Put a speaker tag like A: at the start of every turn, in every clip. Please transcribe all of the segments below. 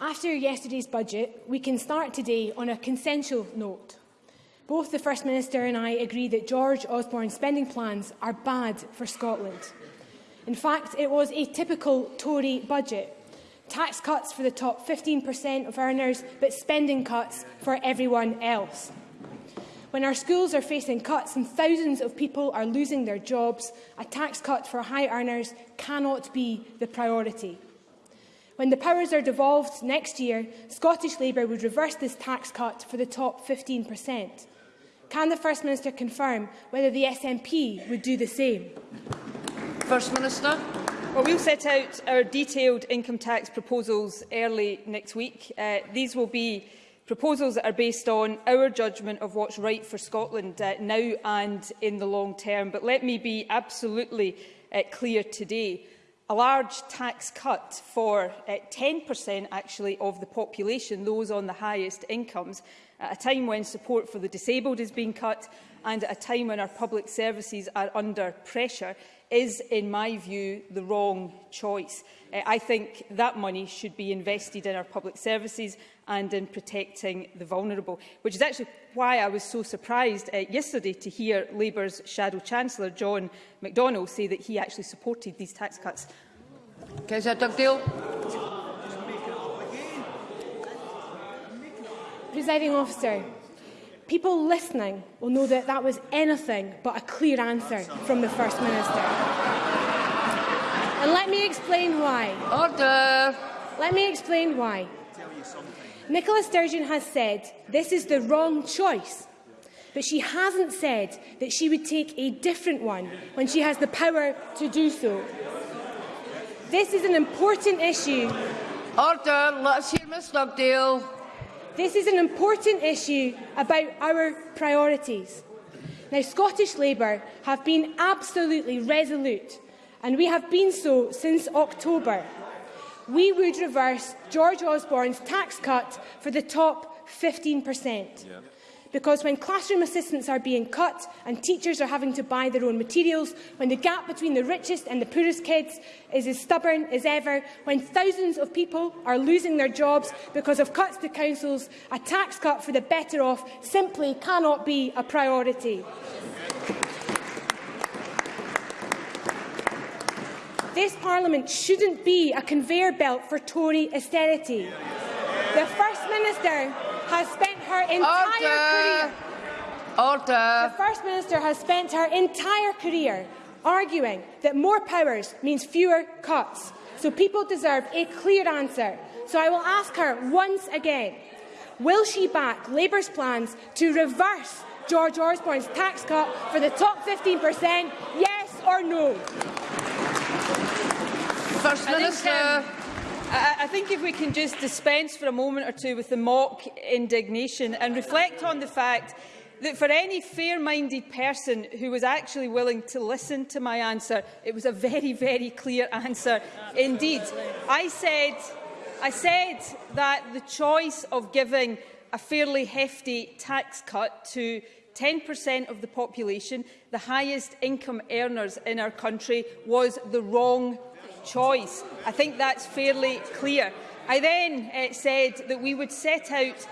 A: After yesterday's budget, we can start today on a consensual note. Both the First Minister and I agree that George Osborne's spending plans are bad for Scotland. In fact, it was a typical Tory budget, Tax cuts for the top 15% of earners, but spending cuts for everyone else. When our schools are facing cuts and thousands of people are losing their jobs, a tax cut for high earners cannot be the priority. When the powers are devolved next year, Scottish Labour would reverse this tax cut for the top 15%. Can the First Minister confirm whether the SNP would do the same?
B: First Minister.
C: Well, we'll set out our detailed income tax proposals early next week. Uh, these will be proposals that are based on our judgment of what's right for Scotland uh, now and in the long term. But let me be absolutely uh, clear today. A large tax cut for 10% uh, actually of the population, those on the highest incomes, at a time when support for the disabled is being cut and at a time when our public services are under pressure is, in my view, the wrong choice. Uh, I think that money should be invested in our public services and in protecting the vulnerable, which is actually why I was so surprised uh, yesterday to hear Labour's Shadow Chancellor, John McDonnell, say that he actually supported these tax cuts.
B: Councillor Dugdale.
A: Presiding officer, People listening will know that that was anything but a clear answer from the First Minister. And let me explain why.
B: Order!
A: Let me explain why. Nicola Sturgeon has said this is the wrong choice, but she hasn't said that she would take a different one when she has the power to do so. This is an important issue.
B: Order! Let's hear Ms Lovedale.
A: This is an important issue about our priorities. Now, Scottish Labour have been absolutely resolute, and we have been so since October. We would reverse George Osborne's tax cut for the top 15 Yeah because when classroom assistants are being cut and teachers are having to buy their own materials, when the gap between the richest and the poorest kids is as stubborn as ever, when thousands of people are losing their jobs because of cuts to councils, a tax cut for the better off simply cannot be a priority. This Parliament shouldn't be a conveyor belt for Tory austerity. The First Minister has spent her entire
B: Order.
A: career.
B: Order.
A: The First Minister has spent her entire career arguing that more powers means fewer cuts. So people deserve a clear answer. So I will ask her once again, will she back Labour's plans to reverse George Osborne's tax cut for the top 15%, yes or no?
B: First Minister.
C: Um, I, I think if we can just dispense for a moment or two with the mock indignation and reflect on the fact that for any fair-minded person who was actually willing to listen to my answer, it was a very, very clear answer Absolutely. indeed. I said, I said that the choice of giving a fairly hefty tax cut to 10% of the population, the highest income earners in our country, was the wrong choice. I think that's fairly clear. I then uh, said that we would set out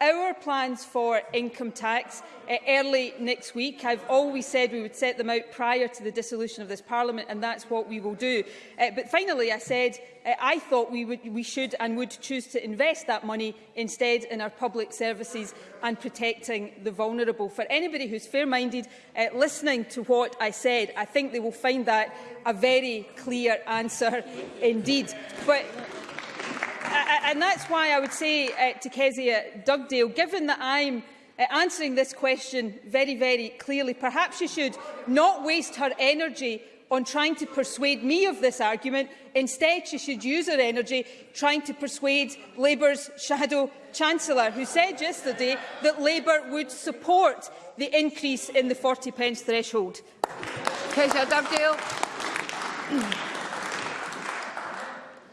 C: our plans for income tax uh, early next week. I've always said we would set them out prior to the dissolution of this Parliament, and that's what we will do. Uh, but finally, I said uh, I thought we, would, we should and would choose to invest that money instead in our public services and protecting the vulnerable. For anybody who's fair-minded, uh, listening to what I said, I think they will find that a very clear answer indeed. But and that's why I would say uh, to Kezia uh, Dugdale, given that I'm uh, answering this question very, very clearly, perhaps she should not waste her energy on trying to persuade me of this argument. Instead, she should use her energy trying to persuade Labour's shadow chancellor, who said yesterday that Labour would support the increase in the 40 pence threshold.
B: Kezia Dugdale.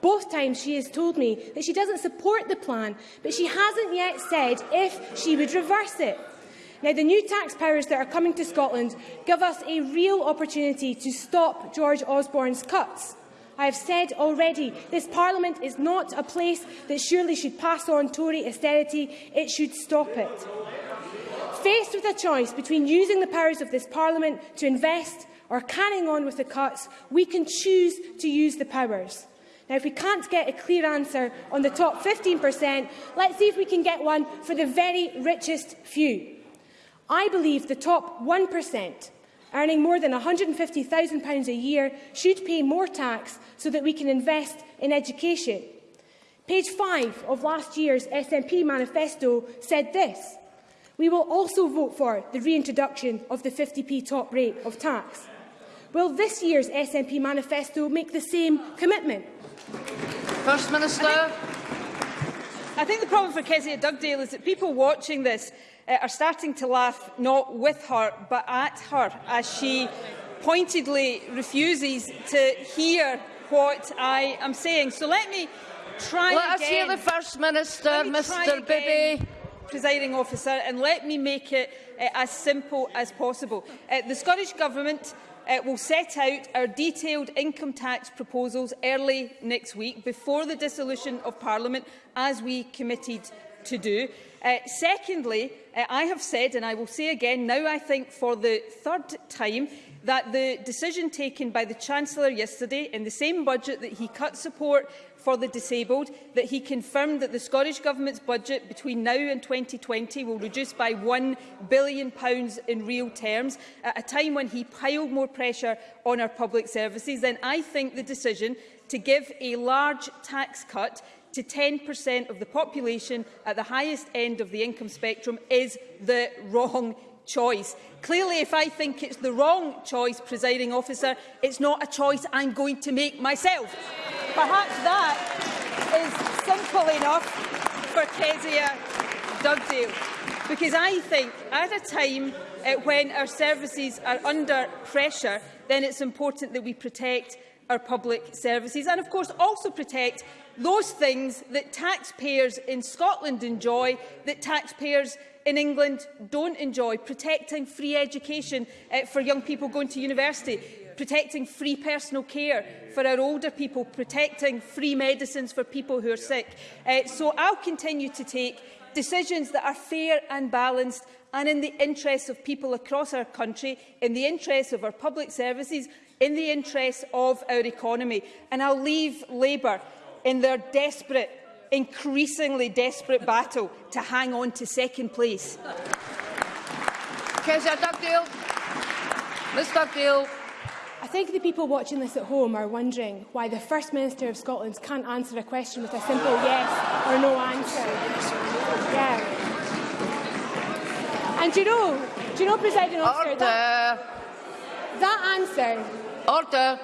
A: Both times she has told me that she doesn't support the plan, but she hasn't yet said if she would reverse it. Now, the new tax powers that are coming to Scotland give us a real opportunity to stop George Osborne's cuts. I have said already, this Parliament is not a place that surely should pass on Tory austerity. It should stop it. Faced with a choice between using the powers of this Parliament to invest or carrying on with the cuts, we can choose to use the powers. Now, if we can't get a clear answer on the top 15%, let's see if we can get one for the very richest few. I believe the top 1% earning more than £150,000 a year should pay more tax so that we can invest in education. Page 5 of last year's SNP manifesto said this. We will also vote for the reintroduction of the 50p top rate of tax. Will this year's SNP manifesto make the same commitment?
B: First Minister.
C: I think the problem for Kezia Dugdale is that people watching this uh, are starting to laugh not with her but at her as she pointedly refuses to hear what I am saying. So let me try
B: let
C: again.
B: Let us hear the First Minister, Mr Bibby.
C: Presiding officer, and let me make it uh, as simple as possible. Uh, the Scottish Government uh, will set out our detailed income tax proposals early next week, before the dissolution of Parliament, as we committed to do. Uh, secondly, uh, I have said, and I will say again now, I think for the third time, that the decision taken by the Chancellor yesterday in the same budget that he cut support for the disabled, that he confirmed that the Scottish Government's budget between now and 2020 will reduce by £1 billion in real terms, at a time when he piled more pressure on our public services, then I think the decision to give a large tax cut to 10% of the population at the highest end of the income spectrum is the wrong choice. Clearly, if I think it's the wrong choice, presiding officer, it's not a choice I'm going to make myself. Perhaps that is simple enough for Kezia Dugdale, because I think at a time uh, when our services are under pressure, then it's important that we protect our public services and, of course, also protect those things that taxpayers in Scotland enjoy that taxpayers in England don't enjoy, protecting free education uh, for young people going to university, protecting free personal care for our older people, protecting free medicines for people who are sick. Uh, so I'll continue to take decisions that are fair and balanced and in the interests of people across our country, in the interests of our public services, in the interests of our economy. And I'll leave Labour in their desperate, increasingly desperate battle to hang on to second place.
B: Kezia Dugdale. Ms Dugdale.
A: I think the people watching this at home are wondering why the First Minister of Scotland can't answer a question with a simple yes or no answer. Yeah. And do you know, do you know, President Officer,
B: Order.
A: that, that answer...
B: Order.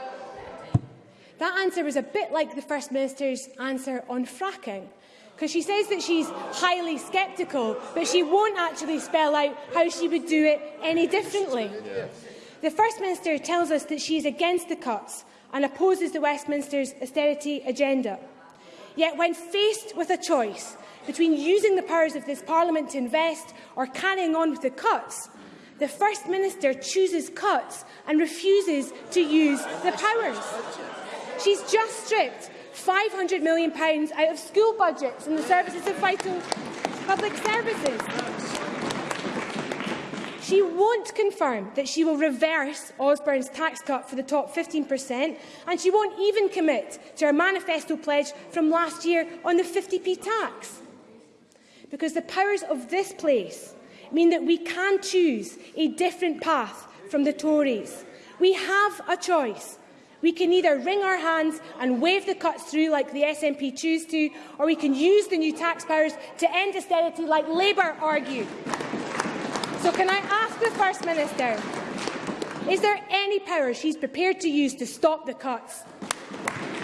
A: That answer was a bit like the First Minister's answer on fracking because she says that she's highly sceptical, but she won't actually spell out how she would do it any differently. Yeah. The First Minister tells us that she is against the cuts and opposes the Westminster's austerity agenda. Yet when faced with a choice between using the powers of this Parliament to invest or carrying on with the cuts, the First Minister chooses cuts and refuses to use the powers. She's just stripped £500 million out of school budgets and the services of vital public services. She won't confirm that she will reverse Osborne's tax cut for the top 15%, and she won't even commit to her manifesto pledge from last year on the 50p tax. Because the powers of this place mean that we can choose a different path from the Tories. We have a choice. We can either wring our hands and wave the cuts through like the SNP choose to, or we can use the new tax powers to end austerity like Labour argued. So can I ask the First Minister, is there any power she's prepared to use to stop the cuts?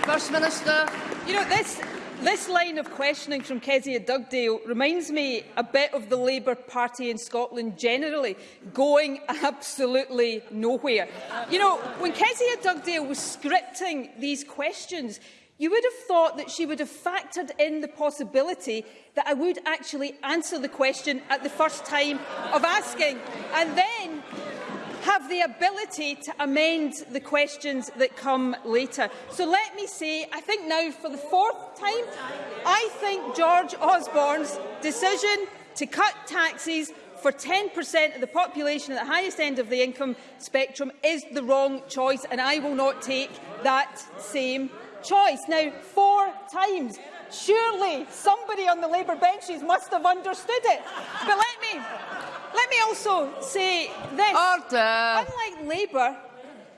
B: First Minister.
C: You know, this, this line of questioning from Kezia Dugdale reminds me a bit of the Labour Party in Scotland generally going absolutely nowhere. You know, when Kezia Dugdale was scripting these questions, You would have thought that she would have factored in the possibility that I would actually answer the question at the first time of asking, and then have the ability to amend the questions that come later. So let me say, I think now for the fourth time, I think George Osborne's decision to cut taxes for 10% of the population at the highest end of the income spectrum is the wrong choice, and I will not take that same choice now four times. Surely somebody on the Labour benches must have understood it. But let me, let me also say this.
B: Order.
C: Unlike Labour,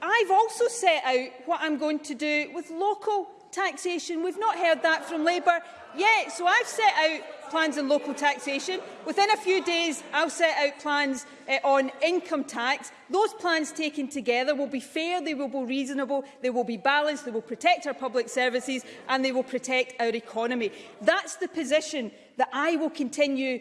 C: I've also set out what I'm going to do with local taxation. We've not heard that from Labour yet, so I've set out plans on local taxation. Within a few days, I'll set out plans uh, on income tax. Those plans taken together will be fair, they will be reasonable, they will be balanced, they will protect our public services and they will protect our economy. That's the position that I will continue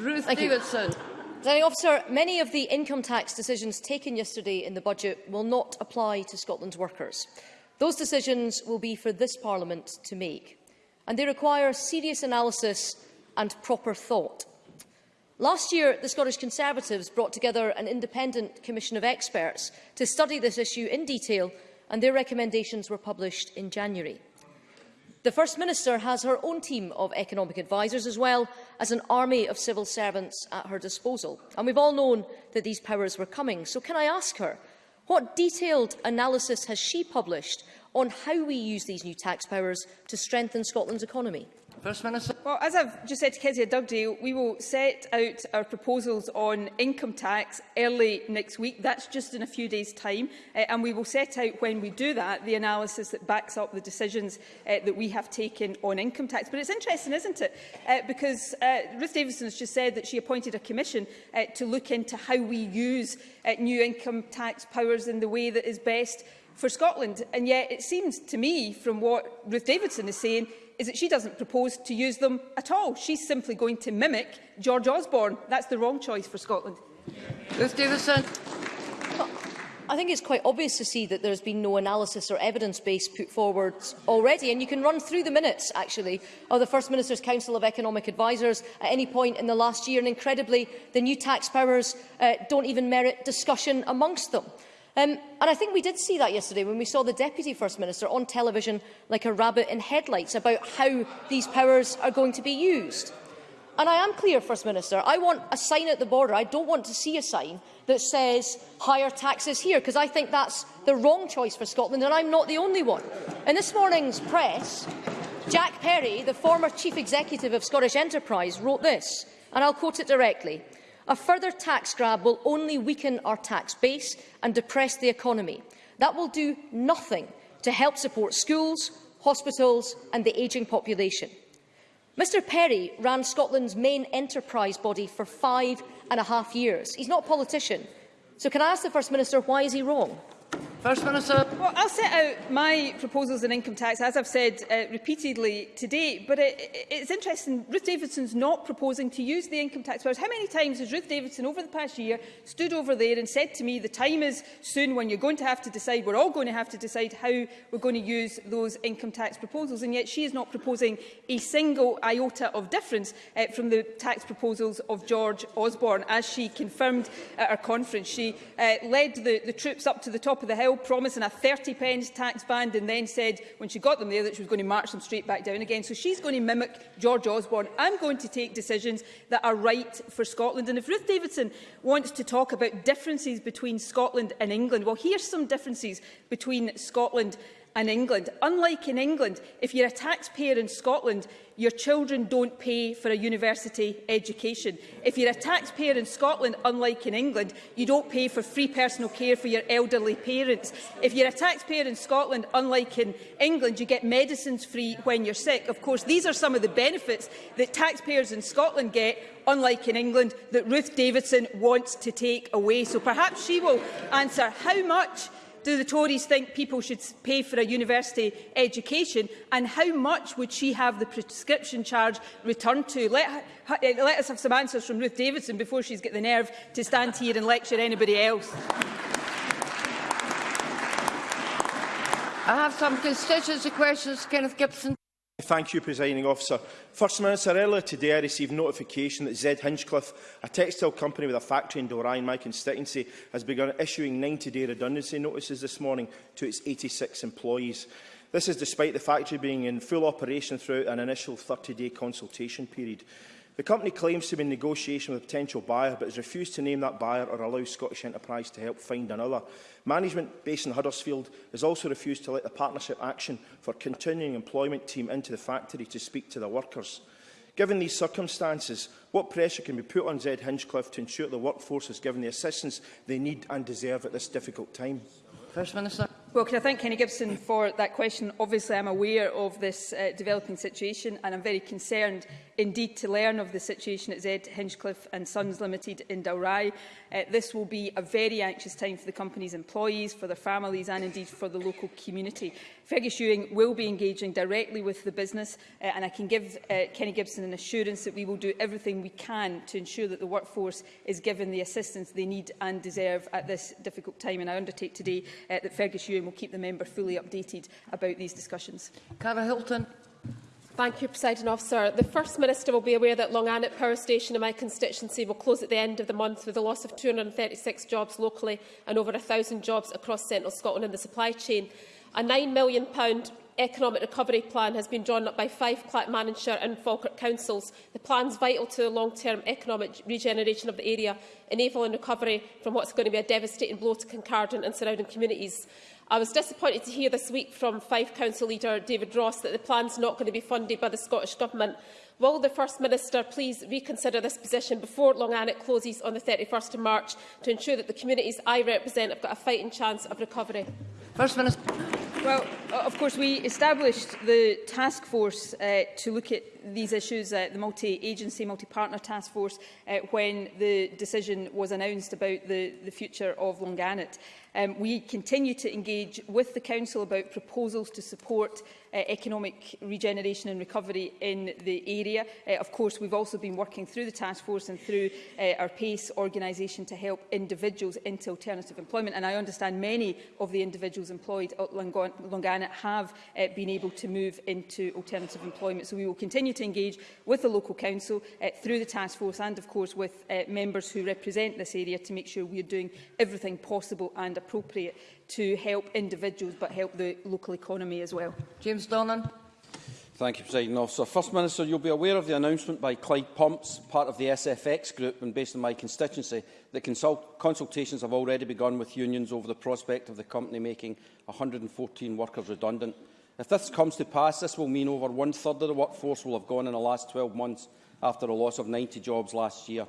B: Ruth
D: Thank Davidson. You. Presiding Officer, many of the income tax decisions taken yesterday in the budget will not apply to Scotland's workers. Those decisions will be for this Parliament to make, and they require serious analysis and proper thought. Last year, the Scottish Conservatives brought together an independent commission of experts to study this issue in detail, and their recommendations were published in January. The First Minister has her own team of economic advisers, as well as an army of civil servants at her disposal. And we've all known that these powers were coming. So can I ask her What detailed analysis has she published on how we use these new tax powers to strengthen Scotland's economy?
B: First Minister.
C: Well, as I've just said to Kezia Dugdale, we will set out our proposals on income tax early next week. That's just in a few days' time. Uh, and we will set out, when we do that, the analysis that backs up the decisions uh, that we have taken on income tax. But it's interesting, isn't it? Uh, because uh, Ruth Davidson has just said that she appointed a commission uh, to look into how we use uh, new income tax powers in the way that is best for Scotland. And yet it seems to me, from what Ruth Davidson is saying, is that she doesn't propose to use them at all. She's simply going to mimic George Osborne. That's the wrong choice for Scotland.
B: Ruth Davidson.
D: I think it's quite obvious to see that there's been no analysis or evidence base put forward already. And you can run through the minutes, actually, of the First Minister's Council of Economic Advisers at any point in the last year. And incredibly, the new tax powers uh, don't even merit discussion amongst them. Um, and I think we did see that yesterday when we saw the Deputy First Minister on television like a rabbit in headlights about how these powers are going to be used. And I am clear, First Minister, I want a sign at the border. I don't want to see a sign that says higher taxes here, because I think that's the wrong choice for Scotland, and I'm not the only one. In this morning's press, Jack Perry, the former chief executive of Scottish Enterprise, wrote this, and I'll quote it directly. A further tax grab will only weaken our tax base and depress the economy. That will do nothing to help support schools, hospitals and the ageing population. Mr Perry ran Scotland's main enterprise body for five and a half years. He's not a politician. So can I ask the First Minister, why is he wrong?
B: First Minister.
C: Well, I'll set out my proposals on income tax, as I've said uh, repeatedly today, but it, it's interesting, Ruth Davidson's not proposing to use the income tax powers. How many times has Ruth Davidson over the past year stood over there and said to me, the time is soon when you're going to have to decide, we're all going to have to decide how we're going to use those income tax proposals, and yet she is not proposing a single iota of difference uh, from the tax proposals of George Osborne, as she confirmed at her conference. She uh, led the, the troops up to the top of the hill bill promising a 30 pence tax band and then said when she got them there that she was going to march them straight back down again. So she's going to mimic George Osborne. I'm going to take decisions that are right for Scotland. And if Ruth Davidson wants to talk about differences between Scotland and England, well, here's some differences between Scotland in England. Unlike in England, if you're a taxpayer in Scotland, your children don't pay for a university education. If you're a taxpayer in Scotland, unlike in England, you don't pay for free personal care for your elderly parents. If you're a taxpayer in Scotland, unlike in England, you get medicines free when you're sick. Of course, these are some of the benefits that taxpayers in Scotland get, unlike in England, that Ruth Davidson wants to take away. So perhaps she will answer how much Do the Tories think people should pay for a university education? And how much would she have the prescription charge returned to? Let, her, eh, let us have some answers from Ruth Davidson before she's got the nerve to stand here and lecture anybody else.
B: I have some constituency questions, Kenneth Gibson.
E: Thank you, Presiding Officer. First Minister, earlier today I received notification that Zed Hinchcliffe, a textile company with a factory in Dorai in my constituency, has begun issuing 90-day redundancy notices this morning to its 86 employees. This is despite the factory being in full operation throughout an initial 30-day consultation period. The company claims to be in negotiation with a potential buyer, but has refused to name that buyer or allow Scottish Enterprise to help find another. Management based in Huddersfield has also refused to let the Partnership Action for Continuing Employment team into the factory to speak to the workers. Given these circumstances, what pressure can be put on Zed Hinchcliffe to ensure the workforce is given the assistance they need and deserve at this difficult time?
B: First Minister.
C: Well, can I thank Kenny Gibson for that question? Obviously, I'm aware of this uh, developing situation and I'm very concerned indeed to learn of the situation at Z Hinchcliffe and Sons Limited in Dalry. Uh, this will be a very anxious time for the company's employees, for their families and indeed for the local community. Fergus Ewing will be engaging directly with the business uh, and I can give uh, Kenny Gibson an assurance that we will do everything we can to ensure that the workforce is given the assistance they need and deserve at this difficult time and I undertake today uh, that Fergus Ewing and we'll keep the member fully updated about these discussions.
B: Cara Hilton.
F: Thank you, President Officer. The First Minister will be aware that Long Annett Power Station in my constituency will close at the end of the month with a loss of 236 jobs locally and over 1,000 jobs across central Scotland in the supply chain. A £9 million economic recovery plan has been drawn up by five Clackmannshire and Falkirk councils. The plan is vital to the long-term economic regeneration of the area, enabling recovery from what's going to be a devastating blow to Concardant and surrounding communities. I was disappointed to hear this week from Fife Council leader David Ross that the plan is not going to be funded by the Scottish Government. Will the First Minister please reconsider this position before Long Annick closes on the 31st of March to ensure that the communities I represent have got a fighting chance of recovery?
B: First Minister.
C: Well, of course, we established the task force uh, to look at these issues, uh, the multi-agency, multi-partner task force, uh, when the decision was announced about the, the future of Longannet. Um, we continue to engage with the Council about proposals to support uh, economic regeneration and recovery in the area. Uh, of course, we've also been working through the task force and through uh, our PACE organisation to help individuals into alternative employment. And I understand many of the individuals employed at Longana have uh, been able to move into alternative employment. So we will continue to engage with the local council uh, through the task force and, of course, with uh, members who represent this area to make sure we are doing everything possible and appropriate to help individuals but help the local economy as well.
B: James Donnan.
G: Thank you, President Officer. First Minister, you'll be aware of the announcement by Clyde Pumps, part of the SFX group and based on my constituency, that consult consultations have already begun with unions over the prospect of the company making 114 workers redundant. If this comes to pass, this will mean over one-third of the workforce will have gone in the last 12 months after a loss of 90 jobs last year.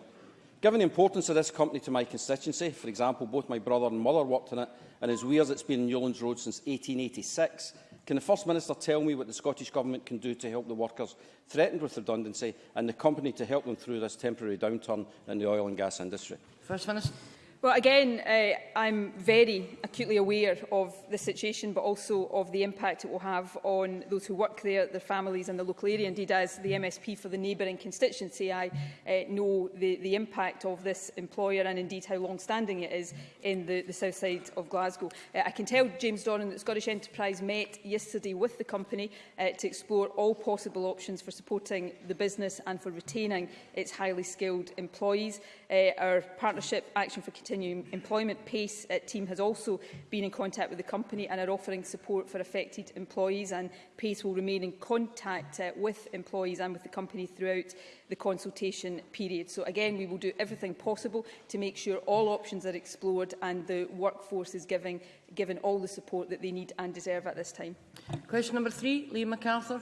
G: Given the importance of this company to my constituency, for example, both my brother and mother worked in it, and as weird as it's been in Newlands Road since 1886, can the First Minister tell me what the Scottish Government can do to help the workers threatened with redundancy and the company to help them through this temporary downturn in the oil and gas industry?
B: First Minister.
C: Well, again, uh, I'm very acutely aware of the situation, but also of the impact it will have on those who work there, their families and the local area. Indeed, as the MSP for the neighbouring constituency, I uh, know the, the impact of this employer and indeed how long-standing it is in the, the south side of Glasgow. Uh, I can tell James Doran that Scottish Enterprise met yesterday with the company uh, to explore all possible options for supporting the business and for retaining its highly skilled employees. Uh, our partnership Action for Continuing Employment PACE uh, eh, team has also been in contact with the company and are offering support for affected employees and PACE will remain in contact uh, with employees and with the company throughout the consultation period. So again, we will do everything possible to make sure all options are explored and the workforce is giving, given all the support that they need and deserve at this time.
B: Question number three, Liam MacArthur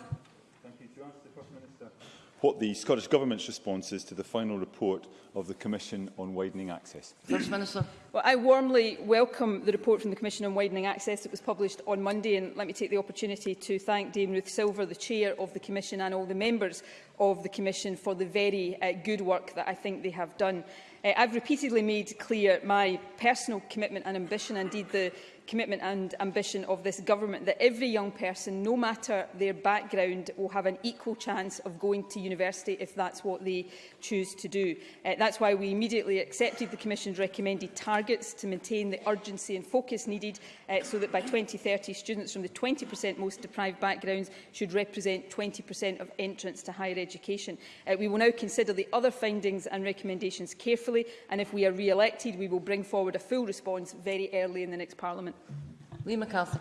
H: what the Scottish Government's response is to the final report of the Commission on Widening Access.
B: First Minister.
C: Well, I warmly welcome the report from the Commission on Widening Access that was published on Monday and let me take the opportunity to thank Dame Ruth Silver, the Chair of the Commission and all the members of the Commission for the very uh, good work that I think they have done. Uh, I've repeatedly made clear my personal commitment and ambition, indeed the commitment and ambition of this government that every young person, no matter their background, will have an equal chance of going to university if that's what they choose to do. Uh, that's why we immediately accepted the Commission's recommended targets to maintain the urgency and focus needed uh, so that by 2030 students from the 20% most deprived backgrounds should represent 20% of entrants to higher education. Uh, we will now consider the other findings and recommendations carefully early, and if we are re-elected, we will bring forward a full response very early in the next Parliament.
B: Lee MacArthur.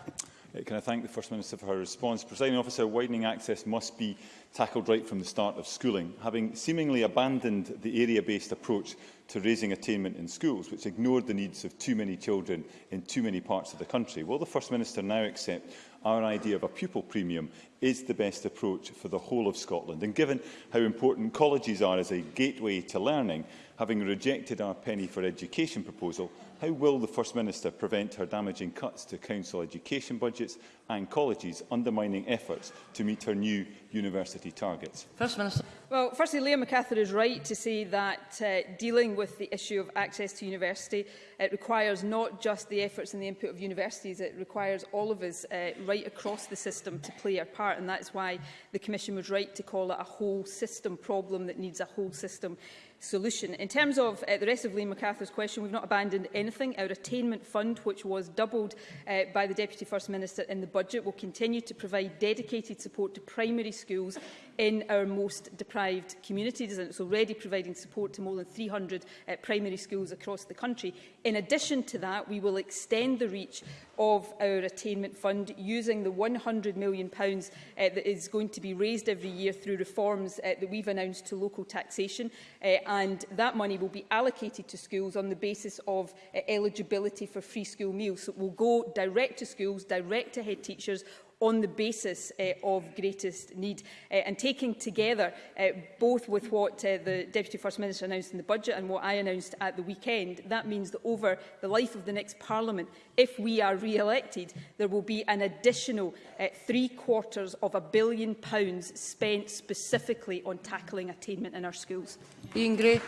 H: Can I thank the First Minister for her response? Presiding officer, widening access must be tackled right from the start of schooling. Having seemingly abandoned the area-based approach to raising attainment in schools, which ignored the needs of too many children in too many parts of the country, will the First Minister now accept our idea of a pupil premium is the best approach for the whole of Scotland. And given how important colleges are as a gateway to learning, having rejected our penny for education proposal, How will the First Minister prevent her damaging cuts to council education budgets and colleges, undermining efforts to meet her new university targets?
B: First Minister.
C: Well, firstly, Liam MacArthur is right to say that uh, dealing with the issue of access to university, it requires not just the efforts and the input of universities, it requires all of us uh, right across the system to play our part, and that's why the Commission was right to call it a whole system problem that needs a whole system solution. In terms of uh, the rest of Liam MacArthur's question, we've not abandoned anything. Our attainment fund, which was doubled uh, by the Deputy First Minister in the budget, will continue to provide dedicated support to primary schools in our most deprived communities and it's already providing support to more than 300 uh, primary schools across the country. In addition to that, we will extend the reach of our attainment fund using the £100 million pounds, uh, that is going to be raised every year through reforms uh, that we've announced to local taxation uh, and that money will be allocated to schools on the basis of uh, eligibility for free school meals. So it will go direct to schools, direct to head teachers on the basis uh, of greatest need. Uh, and taking together uh, both with what uh, the Deputy First Minister announced in the budget and what I announced at the weekend, that means that over the life of the next Parliament, if we are re-elected, there will be an additional uh, three quarters of a billion pounds spent specifically on tackling attainment in our schools.
B: Ian Gray.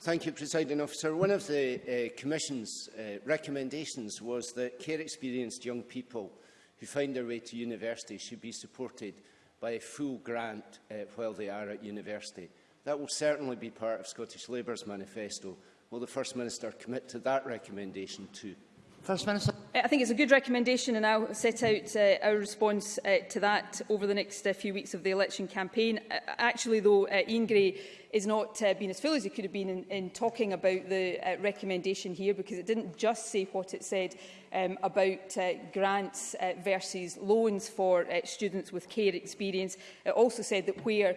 I: Thank you, Presiding Officer. One of the uh, Commission's uh, recommendations was that care-experienced young people who find their way to university should be supported by a full grant uh, while they are at university. That will certainly be part of Scottish Labour's manifesto. Will the First Minister commit to that recommendation too?
B: First Minister.
C: Uh, I think it's a good recommendation and I'll set out uh, our response uh, to that over the next uh, few weeks of the election campaign. Uh, actually, though, uh, Ian Gray is not uh, been as full as he could have been in, in talking about the uh, recommendation here because it didn't just say what it said um, about uh, grants uh, versus loans for uh, students with care experience. It also said that where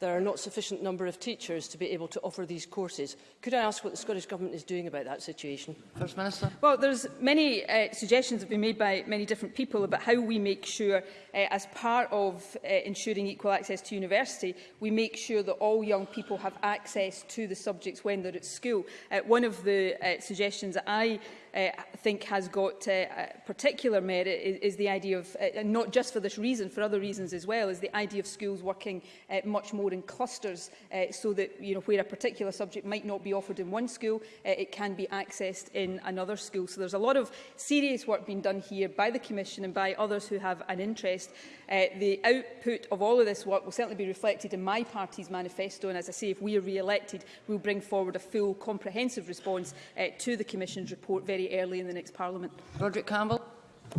J: there are not sufficient number of teachers to be able to offer these courses. Could I ask what the Scottish Government is doing about that situation?
B: First Minister.
C: Well, there's many uh, suggestions that have been made by many different people about how we make sure, uh, as part of uh, ensuring equal access to university, we make sure that all young people have access to the subjects when they're at school. Uh, one of the uh, suggestions that I uh, think has got uh, particular merit is, is the idea of, uh, not just for this reason, for other reasons as well, is the idea of schools working uh, much more in clusters uh, so that, you know, where a particular subject might not be offered in one school, uh, it can be accessed in another school. So there's a lot of serious work being done here by the Commission and by others who have an interest. Uh, the output of all of this work will certainly be reflected in my party's manifesto. And as I say, if we are re-elected, we'll bring forward a full, comprehensive response uh, to the Commission's report very very early in the next Parliament.
B: Roderick Campbell.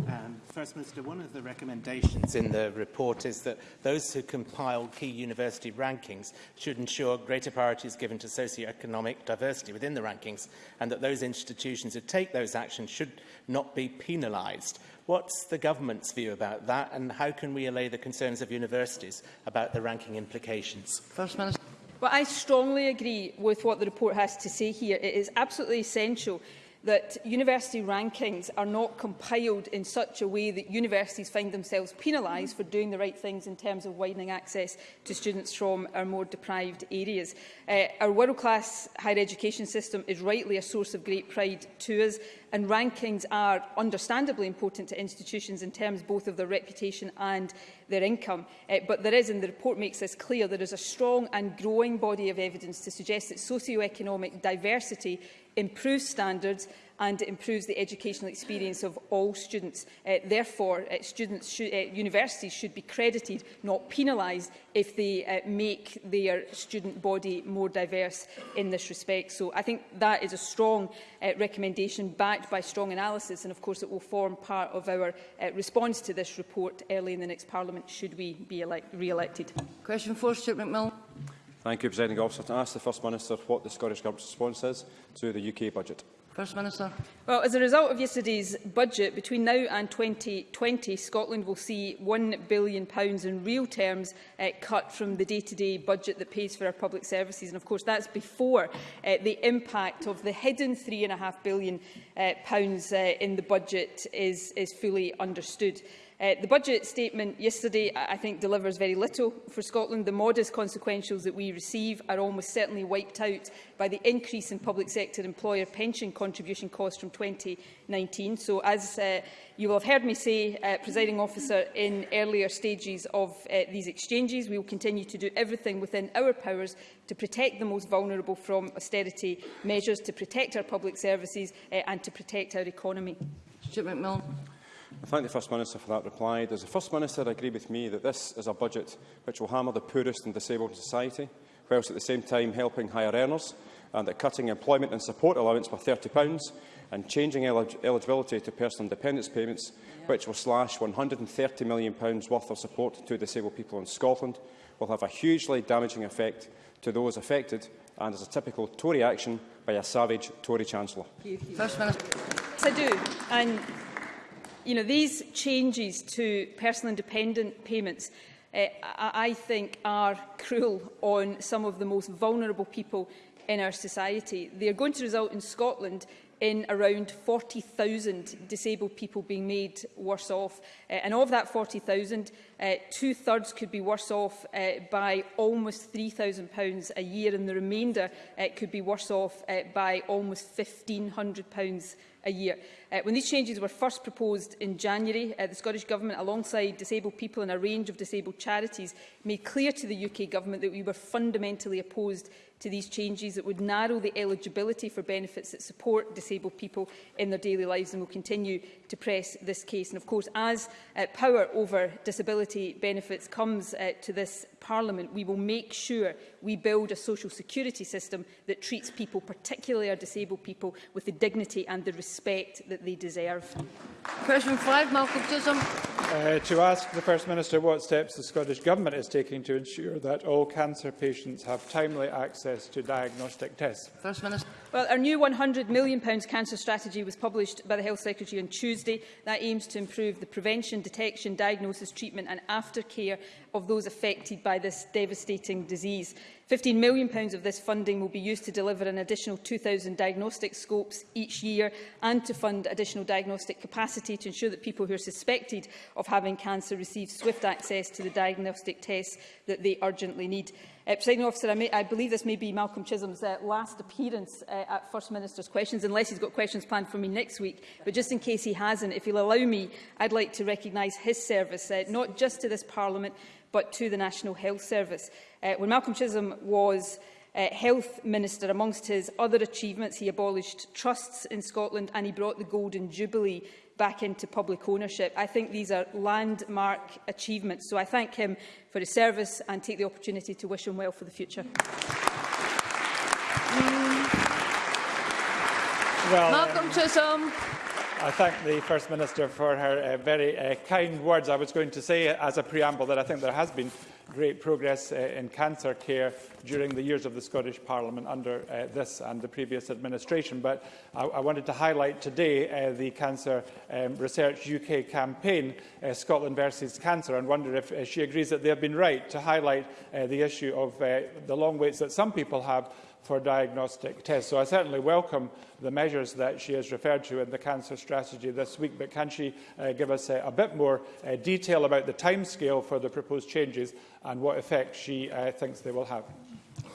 K: Um, First Minister, one of the recommendations in the report is that those who compile key university rankings should ensure greater priority is given to socio-economic diversity within the rankings and that those institutions who take those actions should not be penalised. What's the government's view about that and how can we allay the concerns of universities about the ranking implications?
B: First Minister.
C: Well, I strongly agree with what the report has to say here. It is absolutely essential that university rankings are not compiled in such a way that universities find themselves penalised for doing the right things in terms of widening access to students from our more deprived areas. Uh, our world-class higher education system is rightly a source of great pride to us and rankings are understandably important to institutions in terms both of their reputation and their income. Uh, but there is, and the report makes this clear, there is a strong and growing body of evidence to suggest that socioeconomic diversity improves standards and it improves the educational experience of all students. Uh, therefore, uh, students should, uh, universities should be credited, not penalised, if they uh, make their student body more diverse in this respect. So I think that is a strong uh, recommendation backed by strong analysis and of course it will form part of our uh, response to this report early in the next Parliament should we be re-elected.
B: Question 4, Stuart McMillan.
G: Thank you, President Officer. To ask the First Minister what the Scottish Government's response is to the UK budget.
B: First Minister.
C: Well, as a result of yesterday's budget, between now and 2020, Scotland will see £1 billion in real terms uh, cut from the day-to-day -day budget that pays for our public services. And of course, that's before uh, the impact of the hidden £3.5 billion uh, pounds, uh, in the budget is, is fully understood. Uh, the budget statement yesterday, I think, delivers very little for Scotland. The modest consequentials that we receive are almost certainly wiped out by the increase in public sector employer pension contribution costs from 2019. So, as uh, you will have heard me say, uh, presiding officer, in earlier stages of uh, these exchanges, we will continue to do everything within our powers to protect the most vulnerable from austerity measures, to protect our public services uh, and to protect our economy.
B: Stuart McMillan.
G: I thank the First Minister for that reply. Does the First Minister agree with me that this is a budget which will hammer the poorest and disabled in society, whilst at the same time helping higher earners, and that cutting employment and support allowance by £30 and changing elig eligibility to personal dependence payments, yeah. which will slash £130 million worth of support to disabled people in Scotland, will have a hugely damaging effect to those affected and is a typical Tory action by a savage Tory Chancellor.
C: First Minister. Yes, I do. And you know, these changes to personal independent payments uh, I think are cruel on some of the most vulnerable people in our society. They are going to result in Scotland in around 40,000 disabled people being made worse off. Uh, and of that 40,000, uh, eh, two-thirds could be worse off uh, by almost £3,000 a year, and the remainder uh, could be worse off uh, by almost £1,500 a year. Uh, when these changes were first proposed in January, uh, the Scottish Government, alongside disabled people and a range of disabled charities, made clear to the UK Government that we were fundamentally opposed to these changes that would narrow the eligibility for benefits that support disabled people in their daily lives and will continue to press this case. And of course, as uh, power over disability benefits comes uh, to this Parliament, we will make sure we build a social security system that treats people, particularly our disabled people, with the dignity and the respect that they deserve.
B: Question 5, Malcolm Chisholm.
L: Uh, to ask the First Minister what steps the Scottish Government is taking to ensure that all cancer patients have timely access to diagnostic tests.
B: First Minister.
C: Well, our new £100 million cancer strategy was published by the Health Secretary on Tuesday. That aims to improve the prevention, detection, diagnosis, treatment and aftercare of those affected by this devastating disease. £15 million pounds of this funding will be used to deliver an additional 2,000 diagnostic scopes each year and to fund additional diagnostic capacity to ensure that people who are suspected of having cancer receive swift access to the diagnostic tests that they urgently need. Uh, Presiding officer, I, may, I believe this may be Malcolm Chisholm's uh, last appearance uh, at First Minister's questions, unless he's got questions planned for me next week. But just in case he hasn't, if he'll allow me, I'd like to recognise his service, uh, not just to this Parliament, but to the National Health Service. Uh, when Malcolm Chisholm was uh, Health Minister, amongst his other achievements, he abolished trusts in Scotland and he brought the Golden Jubilee back into public ownership. I think these are landmark achievements, so I thank him for his service and take the opportunity to wish him well for the future.
L: Well,
B: Malcolm Chisholm.
L: I thank the First Minister for her uh, very uh, kind words. I was going to say as a preamble that I think there has been great progress uh, in cancer care during the years of the Scottish Parliament under uh, this and the previous administration. But I, I wanted to highlight today uh, the Cancer um, Research UK campaign, uh, Scotland versus Cancer, and wonder if uh, she agrees that they have been right to highlight uh, the issue of uh, the long waits that some people have for diagnostic tests. So I certainly welcome the measures that she has referred to in the cancer strategy this week, but can she uh, give us a, uh, a bit more uh, detail about the timescale for the proposed changes and what effect she uh, thinks they will have?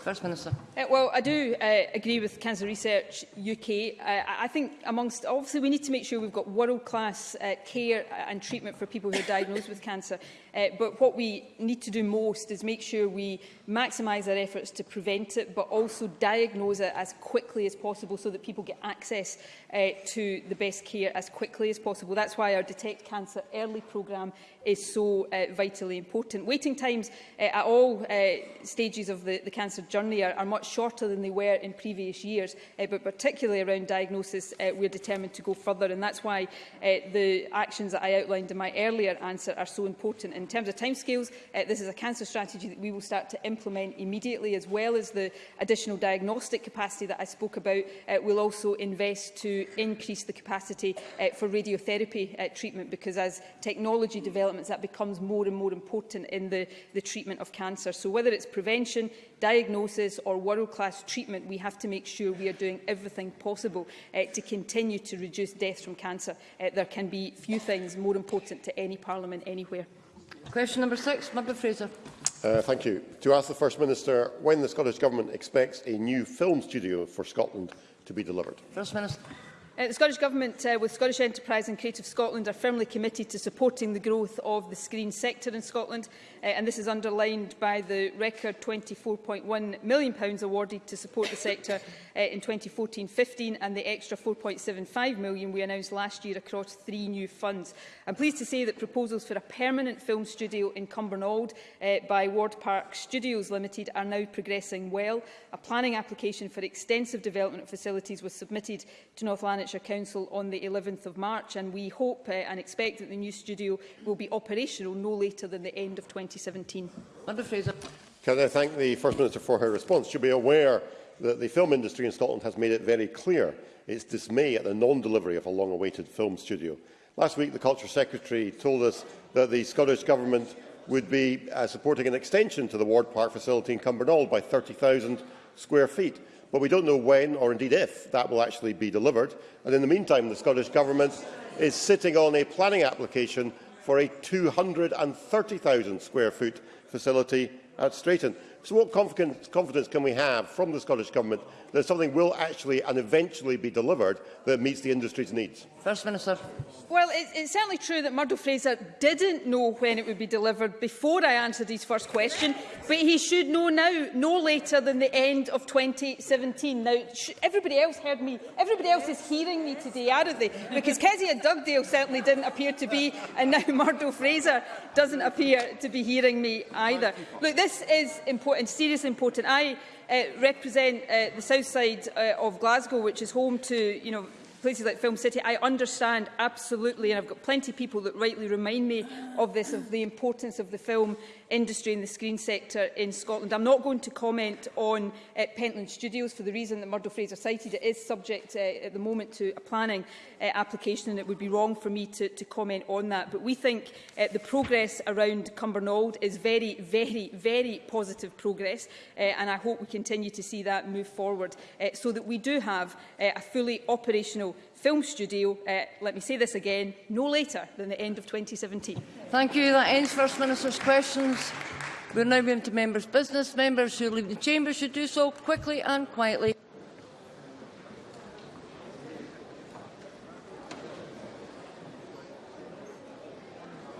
B: First Minister.
C: Uh, well, I do uh, agree with Cancer Research UK. Uh, I think amongst, obviously we need to make sure we've got world-class uh, care and treatment for people who are diagnosed with cancer. Uh, but what we need to do most is make sure we maximise our efforts to prevent it, but also diagnose it as quickly as possible so that people get access uh, to the best care as quickly as possible. That's why our Detect Cancer Early programme is so uh, vitally important. Waiting times uh, at all uh, stages of the, the cancer journey are, are much shorter than they were in previous years, uh, but particularly around diagnosis, uh, we're determined to go further. And that's why uh, the actions that I outlined in my earlier answer are so important in in terms of timescales, uh, this is a cancer strategy that we will start to implement immediately, as well as the additional diagnostic capacity that I spoke about. Uh, we'll also invest to increase the capacity uh, for radiotherapy uh, treatment, because as technology developments, that becomes more and more important in the, the treatment of cancer. So whether it's prevention, diagnosis or world-class treatment, we have to make sure we are doing everything possible uh, to continue to reduce deaths from cancer. Uh, there can be few things more important to any parliament anywhere.
B: Question number six, Member Fraser.
M: Uh, thank you. To ask the First Minister when the Scottish Government expects a new film studio for Scotland to be delivered.
B: First Minister.
C: Uh, the Scottish Government, uh, with Scottish Enterprise and Creative Scotland, are firmly committed to supporting the growth of the screen sector in Scotland, uh, and this is underlined by the record £24.1 million pounds awarded to support the sector uh, in 2014-15 and the extra £4.75 million we announced last year across three new funds. I'm pleased to say that proposals for a permanent film studio in Cumbernauld uh, by Ward Park Studios Limited are now progressing well. A planning application for extensive development facilities was submitted to North Lanarkshire Lanarkshire Council on the 11th of March and we hope uh, and expect that the new studio will be operational no later than the end of 2017.
B: Member Fraser.
M: Can I thank the First Minister for her response? She'll be aware that the film industry in Scotland has made it very clear its dismay at the non-delivery of a long-awaited film studio. Last week, the Culture Secretary told us that the Scottish Government would be uh, supporting an extension to the Ward Park facility in Cumbernauld by 30,000 square feet but we don't know when or indeed if that will actually be delivered. And in the meantime, the Scottish Government is sitting on a planning application for a 230,000 square foot facility at Strayton. So what confidence can we have from the Scottish Government that something will actually and eventually be delivered that meets the industry's needs?
B: First Minister.
C: Well, it, it's certainly true that Murdo Fraser didn't know when it would be delivered before I answered his first question, but he should know now, no later than the end of 2017. Now, everybody else heard me. Everybody else is hearing me today, aren't they? Because Kezia Dugdale certainly didn't appear to be, and now Murdo Fraser doesn't appear to be hearing me either. Look, this is important, serious important. I uh, represent uh, the south side uh, of Glasgow, which is home to you know, places like Film City, I understand absolutely, and I've got plenty of people that rightly remind me of this, of the importance of the film industry in the screen sector in Scotland. I'm not going to comment on uh, Pentland Studios for the reason that Murdo Fraser cited. It is subject uh, at the moment to a planning uh, application and it would be wrong for me to, to comment on that. But we think uh, the progress around Cumbernauld is very, very, very positive progress uh, and I hope we continue to see that move forward uh, so that we do have uh, a fully operational film studio, uh, let me say this again, no later than the end of 2017.
B: Thank you. That ends First Minister's questions. We're now moving to members' business. Members who leave the chamber should do so quickly and quietly.